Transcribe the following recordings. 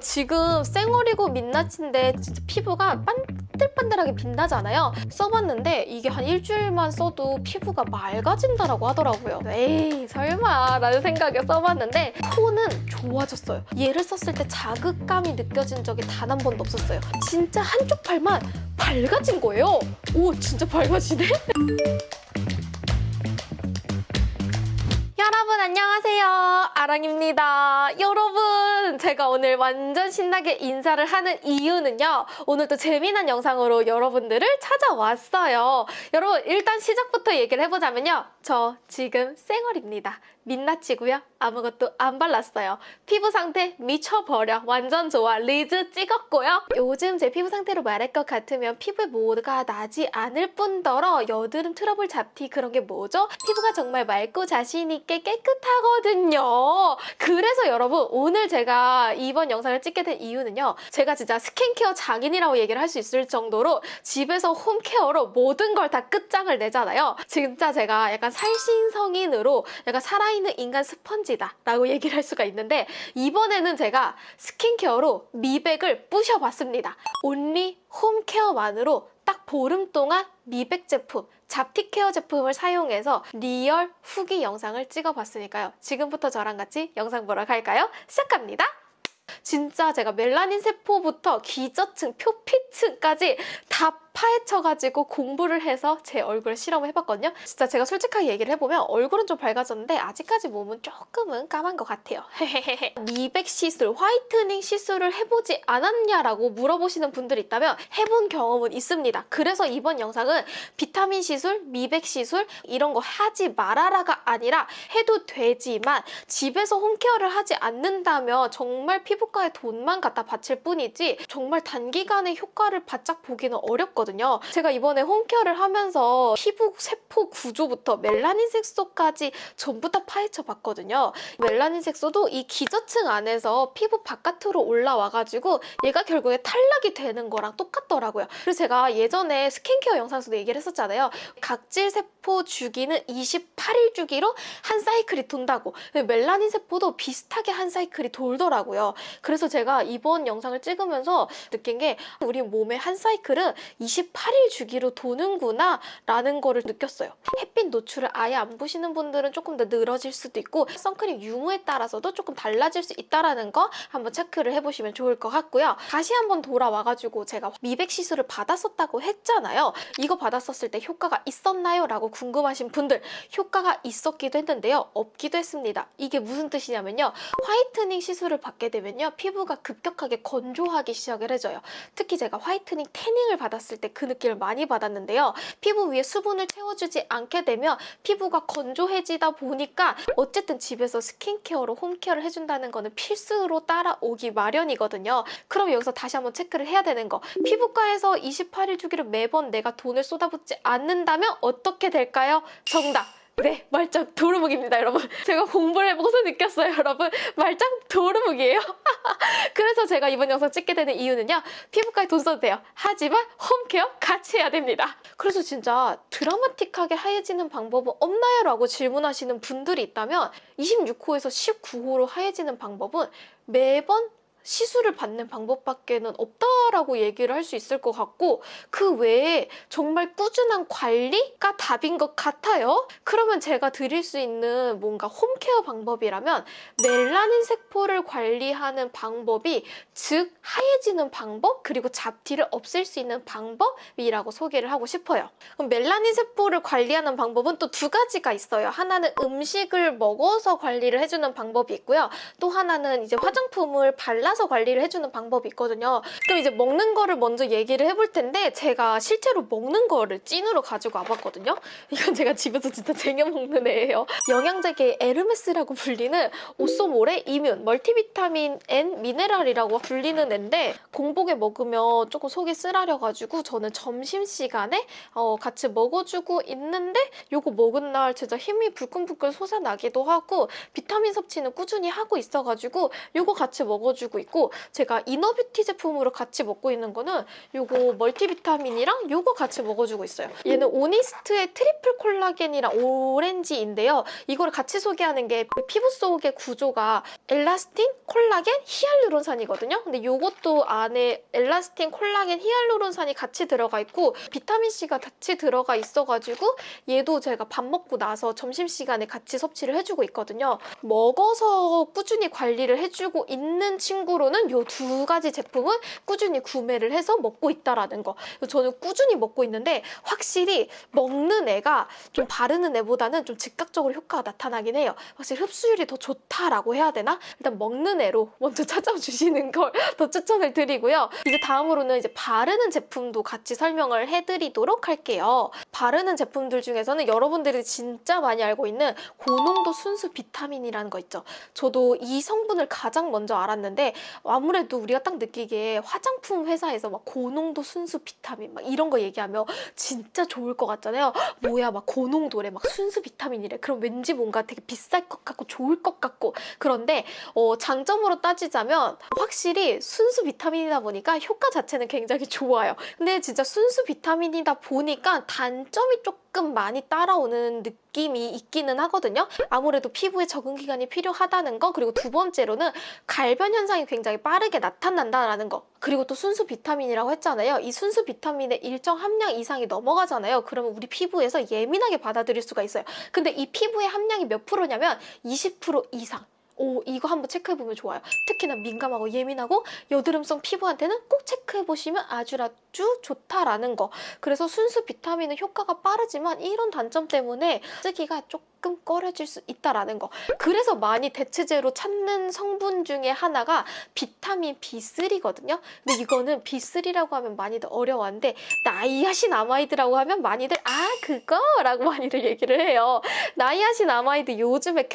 지금 쌩얼이고 민낯인데 진짜 피부가 반들반들하게 빛나잖아요. 써봤는데 이게 한 일주일만 써도 피부가 맑아진다라고 하더라고요. 에이 설마 라는 생각에 써봤는데 톤은 좋아졌어요. 얘를 썼을 때 자극감이 느껴진 적이 단 한 번도 없었어요. 진짜 한쪽 팔만 밝아진 거예요. 오 진짜 밝아지네? 여러분 안녕하세요. 아랑입니다. 여러분 제가 오늘 완전 신나게 인사를 하는 이유는요 오늘 또 재미난 영상으로 여러분들을 찾아왔어요. 여러분 일단 시작부터 얘기를 해보자면요 저 지금 쌩얼입니다 민낯이고요. 아무것도 안 발랐어요. 피부 상태 미쳐버려. 완전 좋아. 리즈 찍었고요. 요즘 제 피부 상태로 말할 것 같으면 피부에 뭐가 나지 않을 뿐더러 여드름 트러블 잡티 그런 게 뭐죠? 피부가 정말 맑고 자신 있게 깨끗하거든요. 그래서 여러분 오늘 제가 이번 영상을 찍게 된 이유는요. 제가 진짜 스킨케어 장인이라고 얘기를 할 수 있을 정도로 집에서 홈케어로 모든 걸 다 끝장을 내잖아요. 진짜 제가 약간 살신성인으로 약간 살아있는 인간 스펀지다 라고 얘기를 할 수가 있는데 이번에는 제가 스킨케어로 미백을 부셔봤습니다 only 홈케어만으로 딱 보름 동안 미백 제품, 잡티 케어 제품을 사용해서 리얼 후기 영상을 찍어봤으니까요. 지금부터 저랑 같이 영상 보러 갈까요? 시작합니다. 진짜 제가 멜라닌 세포부터 기저층, 표피층까지 다 파헤쳐가지고 공부를 해서 제 얼굴을 실험을 해봤거든요. 진짜 제가 솔직하게 얘기를 해보면 얼굴은 좀 밝아졌는데 아직까지 몸은 조금은 까만 것 같아요. 미백 시술, 화이트닝 시술을 해보지 않았냐라고 물어보시는 분들이 있다면 해본 경험은 있습니다. 그래서 이번 영상은 비타민 시술, 미백 시술 이런 거 하지 말아라가 아니라 해도 되지만 집에서 홈케어를 하지 않는다면 정말 피부과에 돈만 갖다 바칠 뿐이지 정말 단기간에 효과를 바짝 보기는 어렵거든요. 제가 이번에 홈케어를 하면서 피부 세포 구조부터 멜라닌 색소까지 전부 다 파헤쳐 봤거든요. 멜라닌 색소도 이 기저층 안에서 피부 바깥으로 올라와가지고 얘가 결국에 탈락이 되는 거랑 똑같더라고요. 그래서 제가 예전에 스킨케어 영상에서도 얘기를 했었잖아요. 각질 세포 주기는 28일 주기로 한 사이클이 돈다고. 멜라닌 세포도 비슷하게 한 사이클이 돌더라고요. 그래서 제가 이번 영상을 찍으면서 느낀 게 우리 몸의 한 사이클은 28일 주기로 도는구나 라는 거를 느꼈어요. 햇빛 노출을 아예 안 보시는 분들은 조금 더 늘어질 수도 있고 선크림 유무에 따라서도 조금 달라질 수 있다는 거 한번 체크를 해보시면 좋을 것 같고요. 다시 한번 돌아와가지고 제가 미백 시술을 받았었다고 했잖아요. 이거 받았었을 때 효과가 있었나요? 라고 궁금하신 분들 효과가 있었기도 했는데요. 없기도 했습니다. 이게 무슨 뜻이냐면요. 화이트닝 시술을 받게 되면요. 피부가 급격하게 건조하기 시작을 해줘요. 특히 제가 화이트닝 태닝을 받았을 때 그 느낌을 많이 받았는데요. 피부 위에 수분을 채워주지 않게 되면 피부가 건조해지다 보니까 어쨌든 집에서 스킨케어로 홈케어를 해준다는 거는 필수로 따라오기 마련이거든요. 그럼 여기서 다시 한번 체크를 해야 되는 거. 피부과에서 28일 주기를 매번 내가 돈을 쏟아붓지 않는다면 어떻게 될까요? 정답! 네, 말짱 도루묵입니다, 여러분. 제가 공부를 해보고서 느꼈어요, 여러분. 말짱 도루묵이에요. 그래서 제가 이번 영상 찍게 되는 이유는요. 피부과에 돈 써도 돼요. 하지만 홈케어 같이 해야 됩니다. 그래서 진짜 드라마틱하게 하얘지는 방법은 없나요? 라고 질문하시는 분들이 있다면 26호에서 19호로 하얘지는 방법은 매번 시술을 받는 방법밖에는 없다라고 얘기를 할 수 있을 것 같고 그 외에 정말 꾸준한 관리가 답인 것 같아요. 그러면 제가 드릴 수 있는 뭔가 홈케어 방법이라면 멜라닌 세포를 관리하는 방법이 즉 하얘지는 방법 그리고 잡티를 없앨 수 있는 방법이라고 소개를 하고 싶어요. 그럼 멜라닌 세포를 관리하는 방법은 또 두 가지가 있어요. 하나는 음식을 먹어서 관리를 해주는 방법이 있고요. 또 하나는 이제 화장품을 발라서 관리를 해주는 방법이 있거든요. 그럼 이제 먹는 거를 먼저 얘기를 해볼 텐데 제가 실제로 먹는 거를 찐으로 가지고 와봤거든요. 이건 제가 집에서 진짜 쟁여 먹는 애예요. 영양제계 에르메스라고 불리는 오쏘몰의 이뮨 멀티비타민 N 미네랄이라고 불리는 애인데 공복에 먹으면 조금 속이 쓰라려가지고 저는 점심시간에 어, 같이 먹어주고 있는데 요거 먹은 날 진짜 힘이 불끈불끈 솟아나기도 하고 비타민 섭취는 꾸준히 하고 있어가지고 요거 같이 먹어주고 있고 제가 이너뷰티 제품으로 같이 먹고 있는 거는 요거 멀티비타민이랑 요거 같이 먹어주고 있어요. 얘는 오니스트의 트리플 콜라겐이랑 오렌지인데요. 이거를 같이 소개하는 게 피부 속의 구조가 엘라스틴, 콜라겐, 히알루론산이거든요. 근데 요것도 안에 엘라스틴, 콜라겐, 히알루론산이 같이 들어가 있고 비타민C가 같이 들어가 있어가지고 얘도 제가 밥 먹고 나서 점심시간에 같이 섭취를 해주고 있거든요. 먹어서 꾸준히 관리를 해주고 있는 친구 로는 요 두 가지 제품은 꾸준히 구매를 해서 먹고 있다라는 거. 저는 꾸준히 먹고 있는데 확실히 먹는 애가 좀 바르는 애보다는 좀 즉각적으로 효과가 나타나긴 해요. 확실히 흡수율이 더 좋다라고 해야 되나? 일단 먹는 애로 먼저 찾아주시는 걸 더 추천을 드리고요. 이제 다음으로는 이제 바르는 제품도 같이 설명을 해드리도록 할게요. 바르는 제품들 중에서는 여러분들이 진짜 많이 알고 있는 고농도 순수 비타민이라는 거 있죠. 저도 이 성분을 가장 먼저 알았는데 아무래도 우리가 딱 느끼기에 화장품 회사에서 막 고농도 순수 비타민 막 이런 거 얘기하면 진짜 좋을 것 같잖아요. 뭐야 막 고농도래 막 순수 비타민이래. 그럼 왠지 뭔가 되게 비쌀 것 같고 좋을 것 같고 그런데 어, 장점으로 따지자면 확실히 순수 비타민이다 보니까 효과 자체는 굉장히 좋아요. 근데 진짜 순수 비타민이다 보니까 단점이 조금 많이 따라오는 느낌이 있기는 하거든요. 아무래도 피부에 적응 기간이 필요하다는 거 그리고 두 번째로는 갈변 현상이 굉장히 빠르게 나타난다는 거 그리고 또 순수 비타민이라고 했잖아요. 이 순수 비타민의 일정 함량 이상이 넘어가잖아요. 그러면 우리 피부에서 예민하게 받아들일 수가 있어요. 근데 이 피부의 함량이 몇 프로냐면 20% 이상. 오, 이거 한번 체크해보면 좋아요. 특히나 민감하고 예민하고 여드름성 피부한테는 꼭 체크해보시면 아주 아주 좋다라는 거. 그래서 순수 비타민은 효과가 빠르지만 이런 단점 때문에 쓰기가 조금 꺼려질 수 있다라는 거. 그래서 많이 대체제로 찾는 성분 중에 하나가 비타민 B3거든요. 근데 이거는 B3라고 하면 많이들 어려워하는데 나이아신 아마이드라고 하면 많이들 아 그거 라고 많이들 얘기를 해요. 나이아신 아마이드 요즘에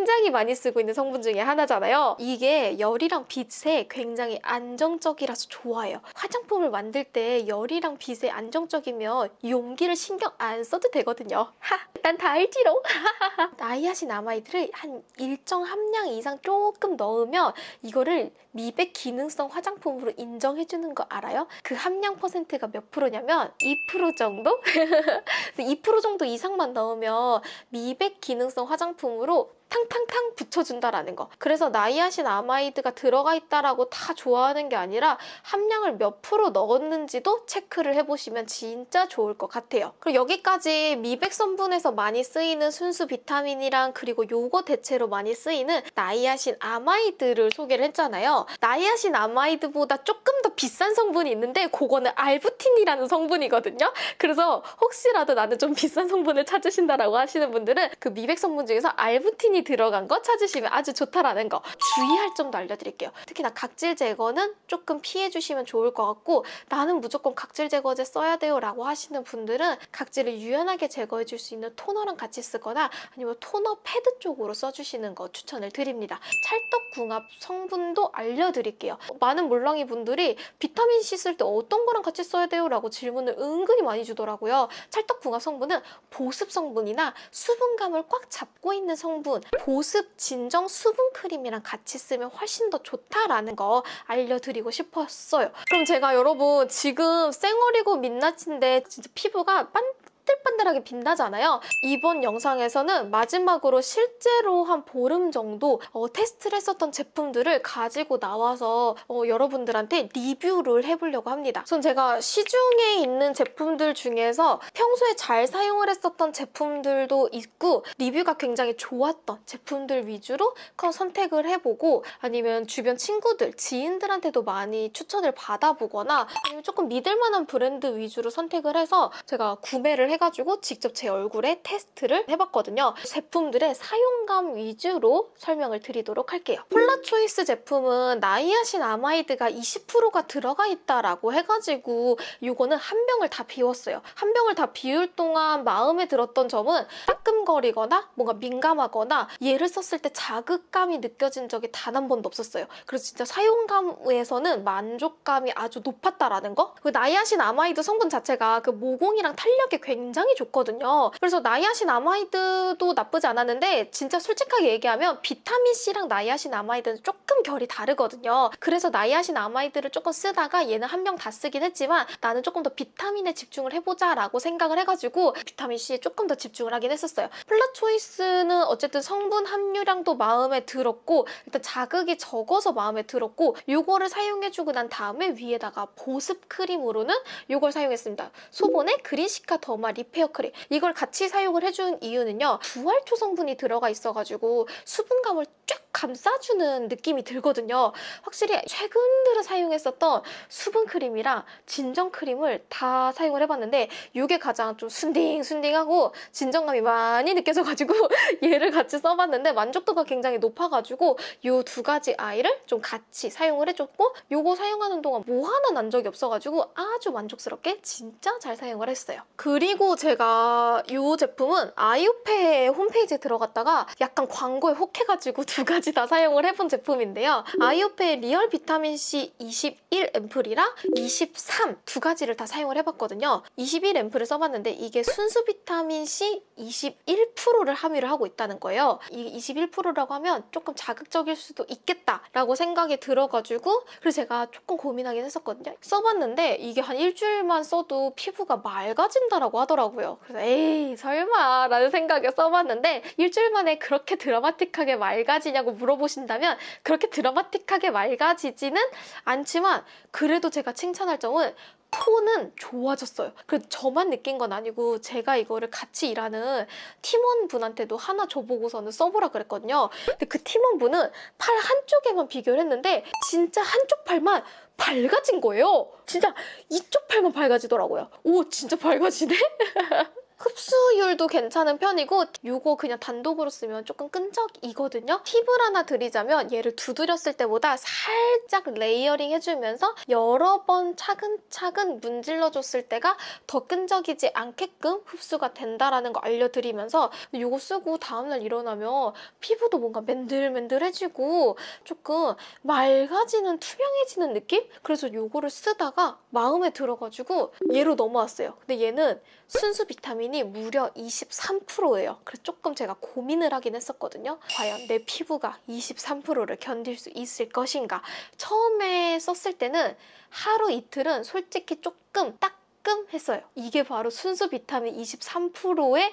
굉장히 많이 쓰고 있는 성분 중에 하나잖아요. 이게 열이랑 빛에 굉장히 안정적이라서 좋아해요. 화장품을 만들 때 열이랑 빛에 안정적이면 용기를 신경 안 써도 되거든요. 하, 난 다 알지롱. 나이아신 아마이드를 한 일정 함량 이상 조금 넣으면 이거를 미백 기능성 화장품으로 인정해주는 거 알아요? 그 함량 퍼센트가 몇 프로냐면 2% 정도? 2% 정도 이상만 넣으면 미백 기능성 화장품으로 탕탕탕 붙여준다라는 거. 그래서 나이아신 아마이드가 들어가 있다라고 다 좋아하는 게 아니라 함량을 몇 프로 넣었는지도 체크를 해보시면 진짜 좋을 것 같아요. 그리고 여기까지 미백 성분에서 많이 쓰이는 순수 비타민이랑 그리고 요거 대체로 많이 쓰이는 나이아신 아마이드를 소개를 했잖아요. 나이아신 아마이드보다 조금 더 비싼 성분이 있는데 그거는 알부틴이라는 성분이거든요. 그래서 혹시라도 나는 좀 비싼 성분을 찾으신다라고 하시는 분들은 그 미백 성분 중에서 알부틴이 들어간 거 찾으시면 아주 좋다라는 거 주의할 점도 알려드릴게요. 특히나 각질 제거는 조금 피해주시면 좋을 것 같고 나는 무조건 각질 제거제 써야 돼요 라고 하시는 분들은 각질을 유연하게 제거해 줄 수 있는 토너랑 같이 쓰거나 아니면 토너 패드 쪽으로 써주시는 거 추천을 드립니다. 찰떡궁합 성분도 알려드릴게요. 많은 물렁이 분들이 비타민C 쓸 때 어떤 거랑 같이 써야 돼요? 라고 질문을 은근히 많이 주더라고요. 찰떡궁합 성분은 보습 성분이나 수분감을 꽉 잡고 있는 성분 보습 진정 수분 크림이랑 같이 쓰면 훨씬 더 좋다라는 거 알려드리고 싶었어요. 그럼 제가 여러분 지금 쌩얼이고 민낯인데 진짜 피부가 빤 반들반들하게 빛나잖아요. 이번 영상에서는 마지막으로 실제로 한 보름 정도 어, 테스트를 했었던 제품들을 가지고 나와서 어, 여러분들한테 리뷰를 해보려고 합니다. 우선 제가 시중에 있는 제품들 중에서 평소에 잘 사용을 했었던 제품들도 있고 리뷰가 굉장히 좋았던 제품들 위주로 선택을 해보고 아니면 주변 친구들, 지인들한테도 많이 추천을 받아보거나 아니면 조금 믿을 만한 브랜드 위주로 선택을 해서 제가 구매를 해가지고 직접 제 얼굴에 테스트를 해봤거든요. 제품들의 사용감 위주로 설명을 드리도록 할게요. 폴라 초이스 제품은 나이아신 아마이드가 20%가 들어가 있다라고 해가지고 이거는 한 병을 다 비웠어요. 한 병을 다 비울 동안 마음에 들었던 점은 따끔거리거나 뭔가 민감하거나 얘를 썼을 때 자극감이 느껴진 적이 단 한 번도 없었어요. 그래서 진짜 사용감에서는 만족감이 아주 높았다라는 거? 그 나이아신 아마이드 성분 자체가 그 모공이랑 탄력에 굉장히 굉장히 좋거든요. 그래서 나이아신 아마이드도 나쁘지 않았는데 진짜 솔직하게 얘기하면 비타민C랑 나이아신 아마이드는 조금 결이 다르거든요. 그래서 나이아신 아마이드를 조금 쓰다가 얘는 한 병 다 쓰긴 했지만 나는 조금 더 비타민에 집중을 해보자 라고 생각을 해가지고 비타민C에 조금 더 집중을 하긴 했었어요. 폴라초이스는 어쨌든 성분 함유량도 마음에 들었고 일단 자극이 적어서 마음에 들었고 이거를 사용해주고 난 다음에 위에다가 보습 크림으로는 이걸 사용했습니다. 소본의 그린시카 더마 리페어 크림 이걸 같이 사용을 해준 이유는요 부활초 성분이 들어가 있어가지고 수분감을 쫙 감싸주는 느낌이 들거든요. 확실히 최근 들어 사용했었던 수분 크림이랑 진정 크림을 다 사용을 해봤는데 이게 가장 좀 순딩순딩하고 진정감이 많이 느껴져가지고 얘를 같이 써봤는데 만족도가 굉장히 높아가지고 이 두 가지 아이를 좀 같이 사용을 해줬고 이거 사용하는 동안 뭐 하나 난 적이 없어가지고 아주 만족스럽게 진짜 잘 사용을 했어요. 그리고 제가 이 제품은 아이오페 홈페이지에 들어갔다가 약간 광고에 혹해가지고 두 가지 다 사용을 해본 제품인데요. 아이오페 리얼 비타민C 21 앰플이랑 23 두 가지를 다 사용을 해봤거든요. 21 앰플을 써봤는데 이게 순수 비타민C 21%를 함유를 하고 있다는 거예요. 이 21%라고 하면 조금 자극적일 수도 있겠다라고 생각이 들어가지고 그래서 제가 조금 고민하긴 했었거든요. 써봤는데 이게 한 일주일만 써도 피부가 맑아진다라고 하더라고요. 그래서 에이 설마 라는 생각에 써봤는데 일주일 만에 그렇게 드라마틱하게 맑아지냐고 물어보신다면 그렇게 드라마틱하게 맑아지지는 않지만 그래도 제가 칭찬할 점은 톤은 좋아졌어요. 그 저만 느낀 건 아니고 제가 이거를 같이 일하는 팀원분한테도 하나 줘보고서는 써보라 그랬거든요. 근데 그 팀원분은 팔 한쪽에만 비교를 했는데 진짜 한쪽 팔만 밝아진 거예요. 진짜 이쪽 팔만 밝아지더라고요. 오 진짜 밝아지네? 흡수율도 괜찮은 편이고 이거 그냥 단독으로 쓰면 조금 끈적이거든요. 팁을 하나 드리자면 얘를 두드렸을 때보다 살짝 레이어링 해주면서 여러 번 차근차근 문질러줬을 때가 더 끈적이지 않게끔 흡수가 된다라는 거 알려드리면서 이거 쓰고 다음날 일어나면 피부도 뭔가 맨들맨들해지고 조금 맑아지는 투명해지는 느낌? 그래서 이거를 쓰다가 마음에 들어가지고 얘로 넘어왔어요. 근데 얘는 순수 비타민 이 무려 23%예요. 그래서 조금 제가 고민을 하긴 했었거든요. 과연 내 피부가 23%를 견딜 수 있을 것인가. 처음에 썼을 때는 하루 이틀은 솔직히 조금 딱 따끔했어요. 이게 바로 순수 비타민 23%의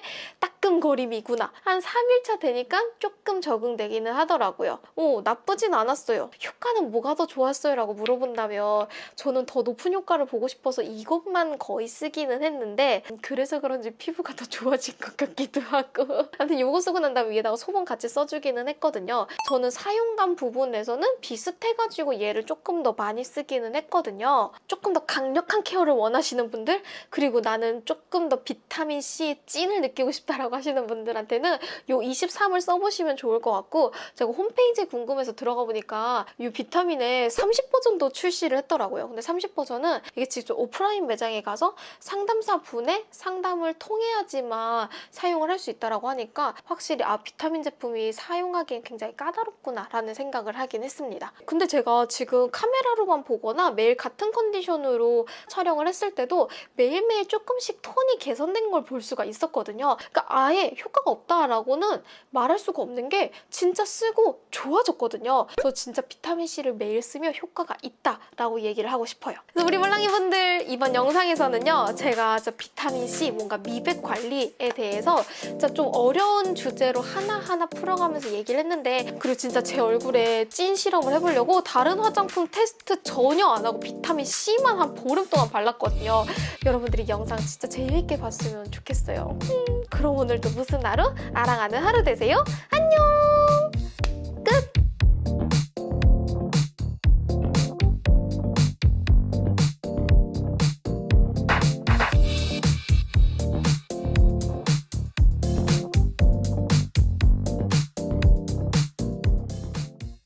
따끔거림이구나. 한 3일차 되니까 조금 적응되기는 하더라고요. 오, 나쁘진 않았어요. 효과는 뭐가 더 좋았어요? 라고 물어본다면 저는 더 높은 효과를 보고 싶어서 이것만 거의 쓰기는 했는데 그래서 그런지 피부가 더 좋아진 것 같기도 하고 아무튼 이거 쓰고 난 다음에 위에다가 소금 같이 써주기는 했거든요. 저는 사용감 부분에서는 비슷해가지고 얘를 조금 더 많이 쓰기는 했거든요. 조금 더 강력한 케어를 원하시는 분 분들 그리고 나는 조금 더 비타민C의 찐을 느끼고 싶다라고 하시는 분들한테는 이 23을 써보시면 좋을 것 같고 제가 홈페이지에 궁금해서 들어가 보니까 이 비타민의 30버전도 출시를 했더라고요. 근데 30버전은 이게 직접 오프라인 매장에 가서 상담사 분의 상담을 통해야지만 사용을 할 수 있다고 하니까 확실히 아 비타민 제품이 사용하기엔 굉장히 까다롭구나 라는 생각을 하긴 했습니다. 근데 제가 지금 카메라로만 보거나 매일 같은 컨디션으로 촬영을 했을 때도 매일매일 조금씩 톤이 개선된 걸 볼 수가 있었거든요. 그러니까 아예 효과가 없다라고는 말할 수가 없는 게 진짜 쓰고 좋아졌거든요. 그래서 진짜 비타민C를 매일 쓰면 효과가 있다라고 얘기를 하고 싶어요. 그래서 우리 몰랑이분들 이번 영상에서는요. 제가 저 비타민C 뭔가 미백 관리에 대해서 진짜 좀 어려운 주제로 하나하나 풀어가면서 얘기를 했는데 그리고 진짜 제 얼굴에 찐 실험을 해보려고 다른 화장품 테스트 전혀 안 하고 비타민C만 한 보름 동안 발랐거든요. 여러분들이 영상 진짜 재밌게 봤으면 좋겠어요. 음, 그럼 오늘도 무슨 하루? 아랑하는 하루 되세요. 안녕!